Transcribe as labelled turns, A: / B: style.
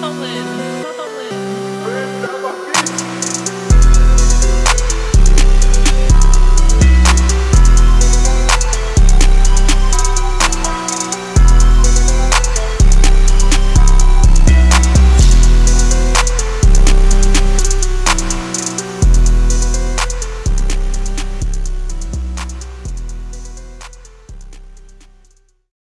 A: Solid.